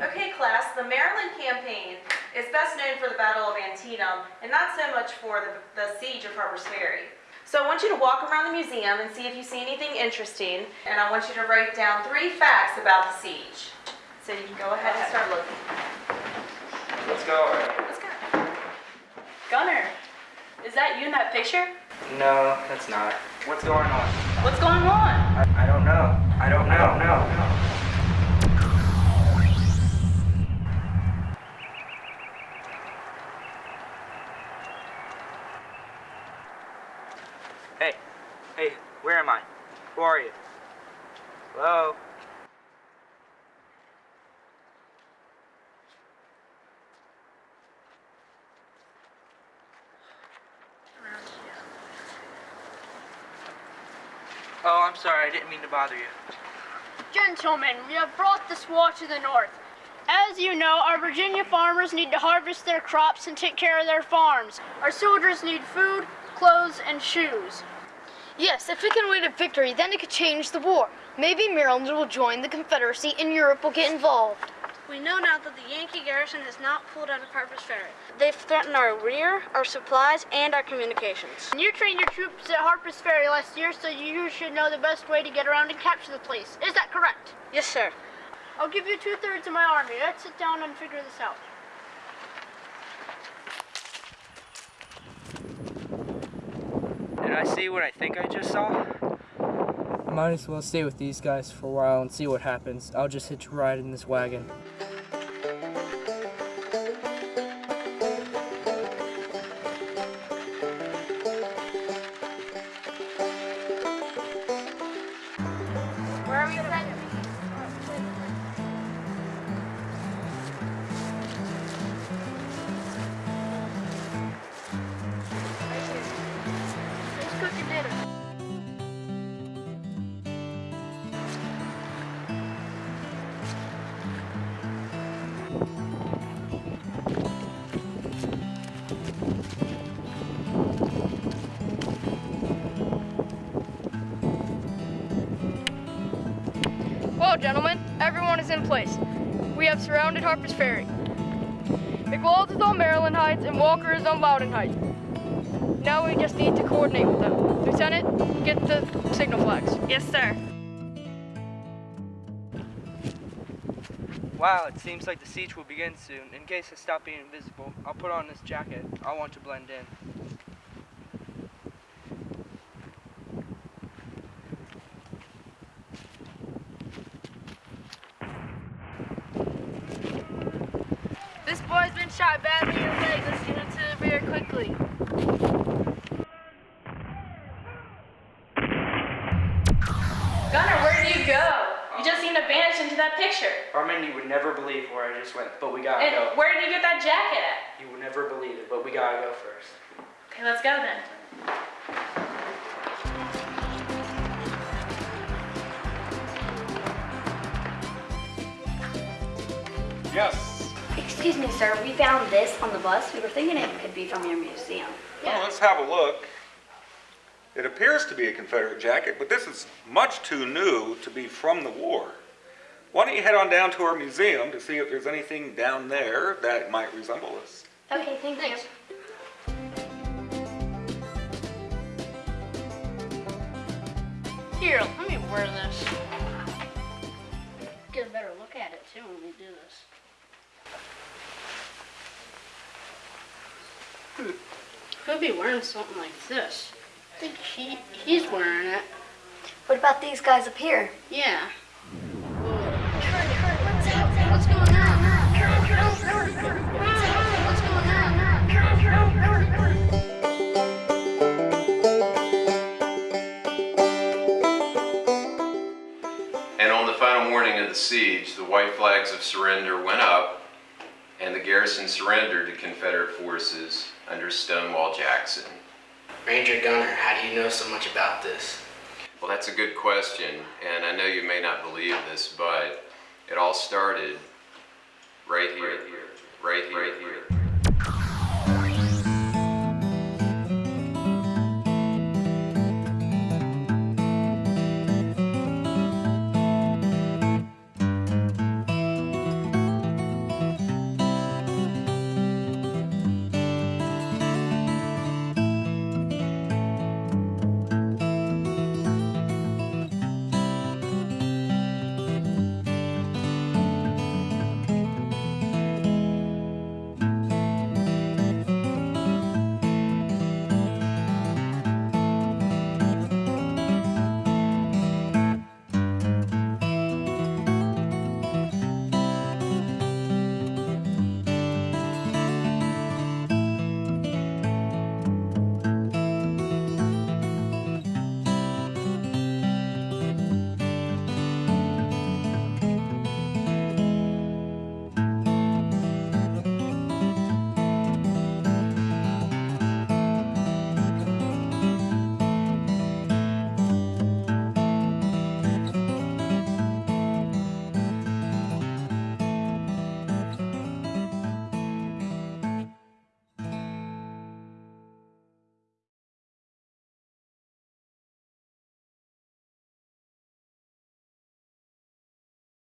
Okay, class, the Maryland campaign is best known for the Battle of Antietam and not so much for the, the siege of Harper's Ferry. So I want you to walk around the museum and see if you see anything interesting, and I want you to write down three facts about the siege. So you can go ahead and start looking. Let's go. Let's go. Gunner, is that you in that picture? No, that's not. What's going on? What's going on? I, I don't know. I don't know. No, no. Hey, hey, where am I? Who are you? Hello? Oh, I'm sorry. I didn't mean to bother you. Gentlemen, we have brought this war to the north. As you know, our Virginia farmers need to harvest their crops and take care of their farms. Our soldiers need food, clothes, and shoes. Yes, if we can win a victory, then it could change the war. Maybe Maryland will join the Confederacy and Europe will get involved. We know now that the Yankee garrison has not pulled out of Harper's Ferry. They've threatened our rear, our supplies, and our communications. And you trained your troops at Harper's Ferry last year, so you should know the best way to get around and capture the place. Is that correct? Yes, sir. I'll give you two thirds of my army. Let's sit down and figure this out. Did I see what I think I just saw? Might as well stay with these guys for a while and see what happens. I'll just hitch a ride in this wagon. Gentlemen, everyone is in place. We have surrounded Harper's Ferry. McLaws is on Maryland Heights and Walker is on Loudoun Heights. Now we just need to coordinate with them. Lieutenant, get the signal flags. Yes, sir. Wow, it seems like the siege will begin soon. In case I stop being invisible, I'll put on this jacket. I want to blend in. Shot badly in the leg. Let's get him to the rear quickly. Gunner, where did you go? You just seemed to vanish into that picture. Armin, you would never believe where I just went, but we gotta And go. where did you get that jacket at? You would never believe it, but we gotta go first. Okay, let's go then. Yes. Excuse me, sir. We found this on the bus. We were thinking it could be from your museum. Well, let's have a look. It appears to be a Confederate jacket, but this is much too new to be from the war. Why don't you head on down to our museum to see if there's anything down there that might resemble this? Okay, thank you. Here, let me wear this. Hmm. Could be wearing something like this. I think he he's wearing it. What about these guys up here? Yeah. What's going on? What's going on? And on the final morning of the siege, the white flags of surrender went up, and the garrison surrendered to Confederate forces under Stonewall Jackson. Ranger Gunner, how do you know so much about this? Well, that's a good question, and I know you may not believe this, but it all started right here, right here, right here.